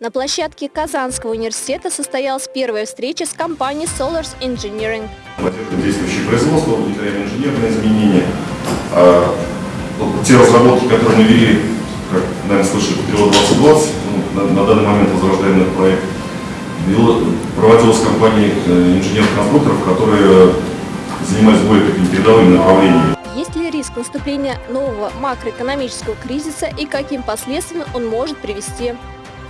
На площадке Казанского университета состоялась первая встреча с компанией Solars Engineering. Действующее производство, удовлетворяем инженерные изменения. А, вот те разработки, которые мы вели, как, наверное, слышали, Патриот 2020, ну, на, на данный момент возрождаемый проект, проводилась компанией э, инженеров-конструкторов, которые занимались более такими передовыми направлениями. Есть ли риск наступления нового макроэкономического кризиса и каким последствиям он может привести?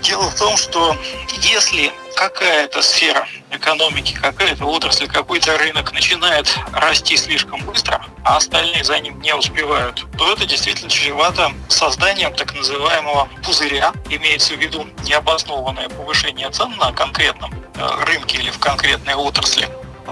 Дело в том, что если какая-то сфера экономики, какая-то отрасль, какой-то рынок начинает расти слишком быстро, а остальные за ним не успевают, то это действительно чревато созданием так называемого пузыря. Имеется в виду необоснованное повышение цен на конкретном э, рынке или в конкретной отрасли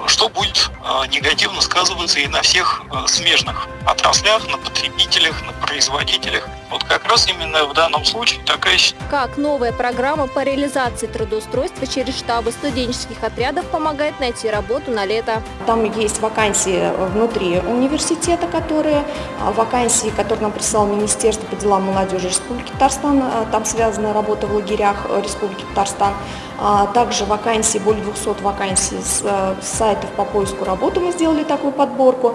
что будет э, негативно сказываться и на всех э, смежных отраслях, на потребителях, на производителях. Вот как раз именно в данном случае такая... Как новая программа по реализации трудоустройства через штабы студенческих отрядов помогает найти работу на лето? Там есть вакансии внутри университета, которые а, вакансии, которые нам прислало Министерство по делам молодежи Республики Татарстан, а, там связана работа в лагерях э, Республики Татарстан. А, также вакансии, более 200 вакансий с э, сайтов по поиску работы мы сделали такую подборку.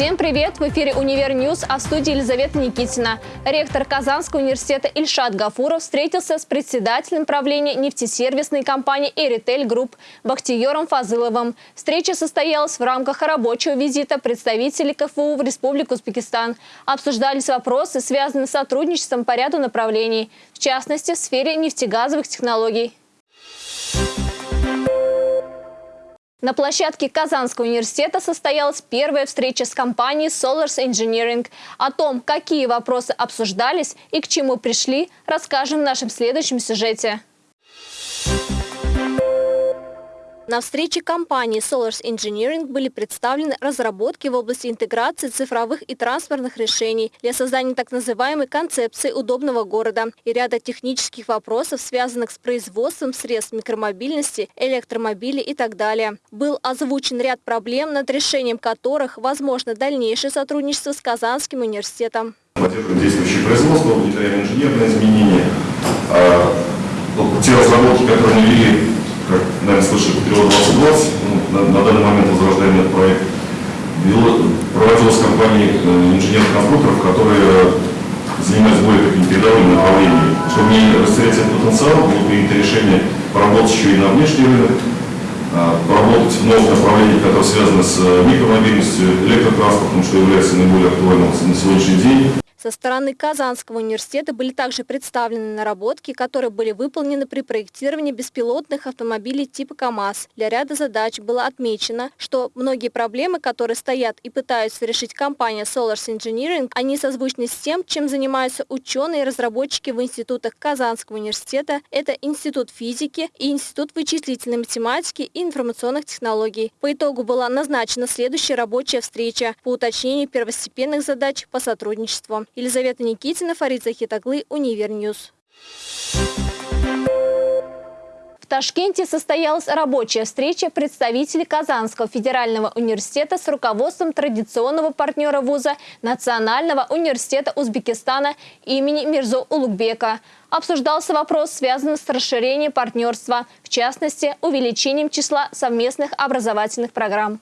Всем привет! В эфире «Универ News», а в студии Елизавета Никитина. Ректор Казанского университета Ильшат Гафуров встретился с председателем правления нефтесервисной компании «Eriell Group» Бахтиером Фазыловым. Встреча состоялась в рамках рабочего визита представителей КФУ в Республику Узбекистан. Обсуждались вопросы, связанные с сотрудничеством по ряду направлений, в частности, в сфере нефтегазовых технологий. На площадке Казанского университета состоялась первая встреча с компанией Solars Engineering. О том, какие вопросы обсуждались и к чему пришли, расскажем в нашем следующем сюжете. На встрече компании Solars Engineering были представлены разработки в области интеграции цифровых и транспортных решений для создания так называемой концепции удобного города и ряда технических вопросов, связанных с производством средств микромобильности, электромобилей и так далее. Был озвучен ряд проблем, над решением которых возможно дальнейшее сотрудничество с Казанским университетом. Производство, удовлетворяем инженерные изменения. А, те разработки, которые мы вели наверное, слышали, Патриот 2020, ну, на, на данный момент возрождаем этот проект, проводилась компания э, инженеров-конструкторов, которые занимаются более такими передовыми направлениями. Чтобы не растерять этот потенциал, было принято решение поработать еще и на внешний рынок, а, поработать в новых направлениях, которые связаны с э, микромобильностью, электротранспортом, что является наиболее актуальным на сегодняшний день. Со стороны Казанского университета были также представлены наработки, которые были выполнены при проектировании беспилотных автомобилей типа КАМАЗ. Для ряда задач было отмечено, что многие проблемы, которые стоят и пытаются решить компания Solars Engineering, они созвучны с тем, чем занимаются ученые и разработчики в институтах Казанского университета. Это Институт физики и Институт вычислительной математики и информационных технологий. По итогу была назначена следующая рабочая встреча по уточнению первостепенных задач по сотрудничеству. Елизавета Никитина, Фарид Захитаглы, Универ News. В Ташкенте состоялась рабочая встреча представителей Казанского федерального университета с руководством традиционного партнера вуза Национального университета Узбекистана имени Мирзо Улугбека. Обсуждался вопрос, связанный с расширением партнерства, в частности, увеличением числа совместных образовательных программ.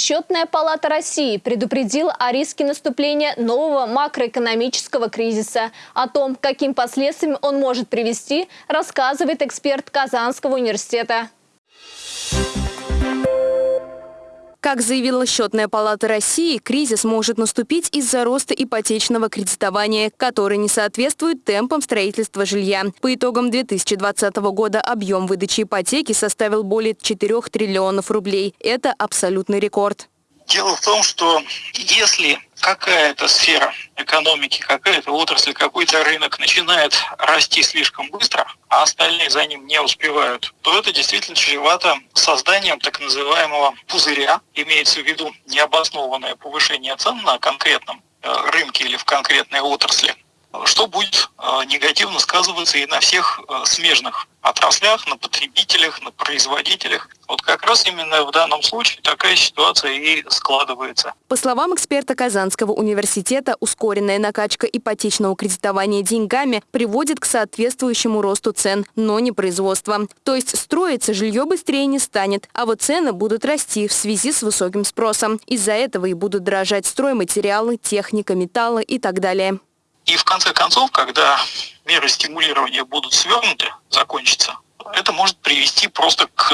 Счетная палата России предупредила о риске наступления нового макроэкономического кризиса. О том, каким последствиям он может привести, рассказывает эксперт Казанского университета. Как заявила Счетная палата России, кризис может наступить из-за роста ипотечного кредитования, который не соответствует темпам строительства жилья. По итогам 2020 года объем выдачи ипотеки составил более 4 триллионов рублей. Это абсолютный рекорд. Дело в том, что если какая-то сфера экономики, какая-то отрасль, какой-то рынок начинает расти слишком быстро, а остальные за ним не успевают, то это действительно чревато созданием так называемого пузыря, имеется в виду необоснованное повышение цен на конкретном э, рынке или в конкретной отрасли. Что будет э, негативно сказываться и на всех э, смежных отраслях, на потребителях, на производителях. Вот как раз именно в данном случае такая ситуация и складывается. По словам эксперта Казанского университета, ускоренная накачка ипотечного кредитования деньгами приводит к соответствующему росту цен, но не производства. То есть строиться жилье быстрее не станет, а вот цены будут расти в связи с высоким спросом. Из-за этого и будут дорожать стройматериалы, техника, металлы и так далее. И в конце концов, когда меры стимулирования будут свернуты, закончатся, это может привести просто к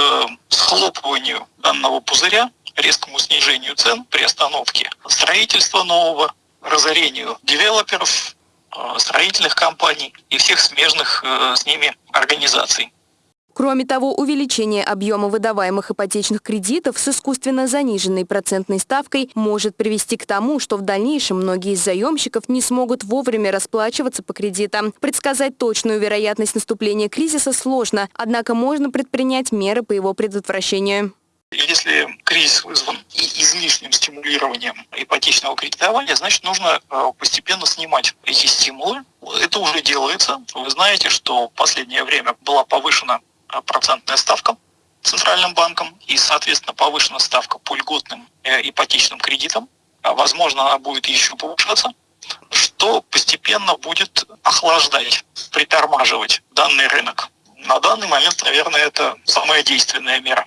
схлопыванию данного пузыря, резкому снижению цен при остановке строительства нового, разорению девелоперов, э, строительных компаний и всех смежных э, с ними организаций. Кроме того, увеличение объема выдаваемых ипотечных кредитов с искусственно заниженной процентной ставкой может привести к тому, что в дальнейшем многие из заемщиков не смогут вовремя расплачиваться по кредитам. Предсказать точную вероятность наступления кризиса сложно, однако можно предпринять меры по его предотвращению. Если кризис вызван излишним стимулированием ипотечного кредитования, значит нужно э, постепенно снимать эти стимулы. Это уже делается. Вы знаете, что в последнее время была повышена процентная ставка Центральным банком и, соответственно, повышена ставка по льготным э, ипотечным кредитам. А, возможно, она будет еще повышаться, что постепенно будет охлаждать, притормаживать данный рынок. На данный момент, наверное, это самая действенная мера.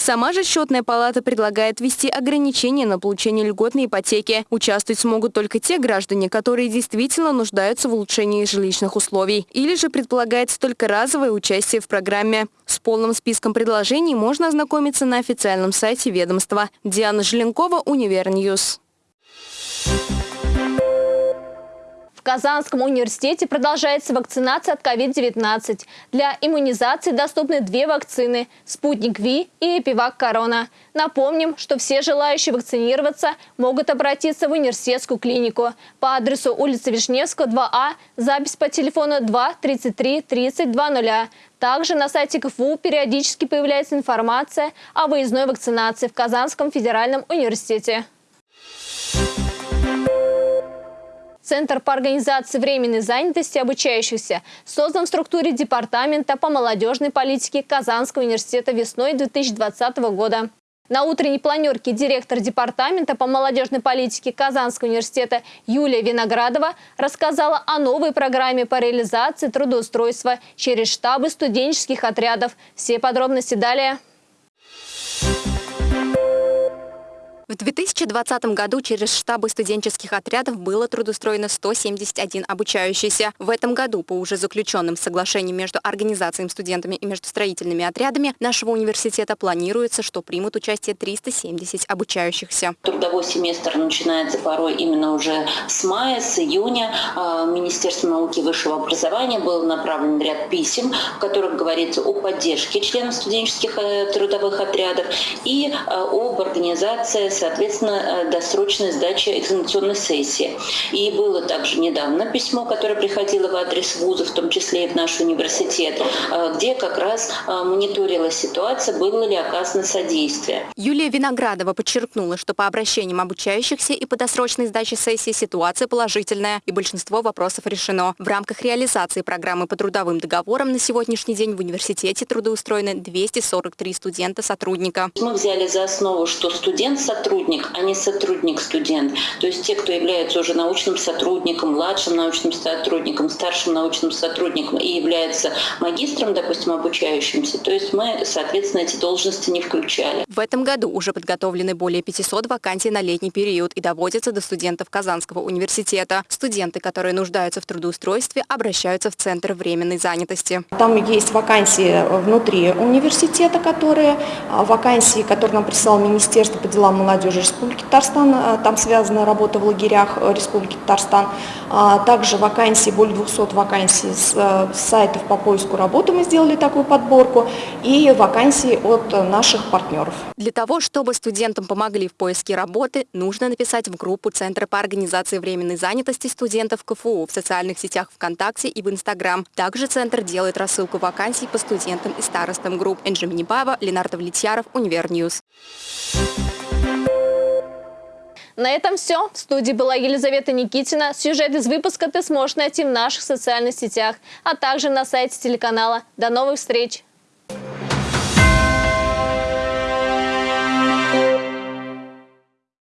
Сама же счетная палата предлагает ввести ограничения на получение льготной ипотеки. Участвовать смогут только те граждане, которые действительно нуждаются в улучшении жилищных условий. Или же предполагается только разовое участие в программе. С полным списком предложений можно ознакомиться на официальном сайте ведомства. Диана Желенкова, Универ News. В Казанском университете продолжается вакцинация от COVID-19. Для иммунизации доступны две вакцины – «Спутник Ви» и «Эпивак Корона». Напомним, что все желающие вакцинироваться могут обратиться в университетскую клинику по адресу улица Вишневского, 2А, запись по телефону 2 33 30 20. Также на сайте КФУ периодически появляется информация о выездной вакцинации в Казанском федеральном университете. Центр по организации временной занятости обучающихся создан в структуре Департамента по молодежной политике Казанского университета весной 2020 года. На утренней планерке директор Департамента по молодежной политике Казанского университета Юлия Виноградова рассказала о новой программе по реализации трудоустройства через штабы студенческих отрядов. Все подробности далее. В 2020 году через штабы студенческих отрядов было трудоустроено 171 обучающийся. В этом году по уже заключенным соглашениям между организациями студентами и между строительными отрядами нашего университета планируется, что примут участие 370 обучающихся. Трудовой семестр начинается порой именно уже с мая, с июня. А, Министерство науки и высшего образования был направлен ряд писем, в которых говорится о поддержке членов студенческих э, трудовых отрядов и э, об организации соответственно, э, досрочной сдачи экзаменационной сессии. И было также недавно письмо, которое приходило в адрес вуза, в том числе и в наш университет, э, где как раз э, мониторилась ситуация, было ли оказано содействие. Юлия Виноградова подчеркнула, что по обращениям обучающихся и по досрочной сдаче сессии ситуация положительная, и большинство вопросов решено. В рамках реализации программы по трудовым договорам на сегодняшний день в университете трудоустроены 243 студента-сотрудника. Мы взяли за основу, что студент-сотрудник сотрудник, а не сотрудник-студент. То есть те, кто является уже научным сотрудником, младшим научным сотрудником, старшим научным сотрудником и является магистром, допустим, обучающимся, то есть мы, соответственно, эти должности не включали. В этом году уже подготовлены более 500 вакансий на летний период и доводятся до студентов Казанского университета. Студенты, которые нуждаются в трудоустройстве, обращаются в Центр временной занятости. Там есть вакансии внутри университета, которые а, вакансии, которые нам прислал Министерство по делам молодежи, молодежи Республики Татарстан, э, там связана работа в лагерях э, Республики Татарстан. А, также вакансии, более 200 вакансий э, с сайтов по поиску работы мы сделали такую подборку и вакансии от наших партнеров. Для того, чтобы студентам помогли в поиске работы, нужно написать в группу Центра по организации временной занятости студентов КФУ в социальных сетях ВКонтакте и в Инстаграм. Также Центр делает рассылку вакансий по студентам и старостам групп. Энджи Минибаева, Ленар Давлетьяров, Универ News. На этом все. В студии была Елизавета Никитина. Сюжет из выпуска ты сможешь найти в наших социальных сетях, а также на сайте телеканала. До новых встреч!